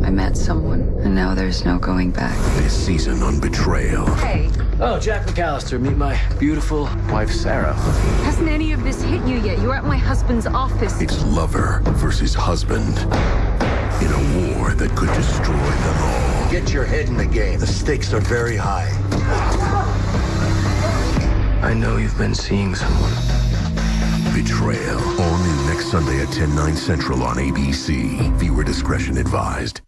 I met someone, and now there's no going back. This season on Betrayal. Hey, Oh, Jack McAllister, meet my beautiful wife, Sarah. Hasn't any of this hit you yet? You're at my husband's office. It's lover versus husband in a war that could destroy them all. Get your head in the game. The stakes are very high. I know you've been seeing someone. Betrayal. All new next Sunday at 10, 9 central on ABC. Viewer discretion advised.